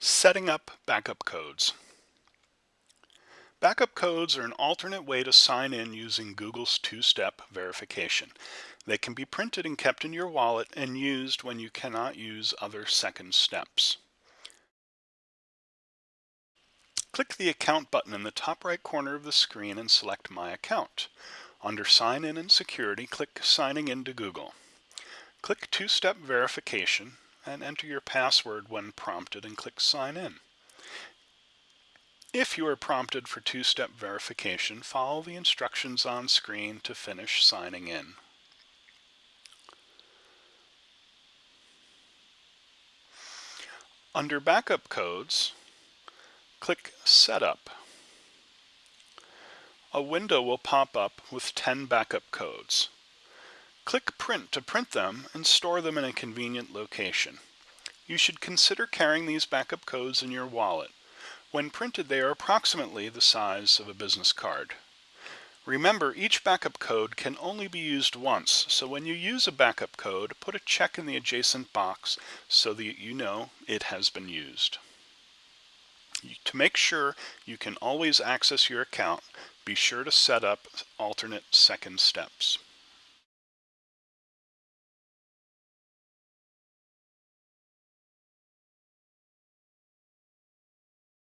Setting up backup codes. Backup codes are an alternate way to sign in using Google's two-step verification. They can be printed and kept in your wallet and used when you cannot use other second steps. Click the Account button in the top right corner of the screen and select My Account. Under Sign In and Security, click Signing In to Google. Click Two-Step Verification and enter your password when prompted and click Sign In. If you are prompted for two-step verification, follow the instructions on screen to finish signing in. Under Backup Codes, click Setup. A window will pop up with 10 backup codes. Click Print to print them and store them in a convenient location. You should consider carrying these backup codes in your wallet. When printed, they are approximately the size of a business card. Remember, each backup code can only be used once, so when you use a backup code, put a check in the adjacent box so that you know it has been used. To make sure you can always access your account, be sure to set up alternate second steps.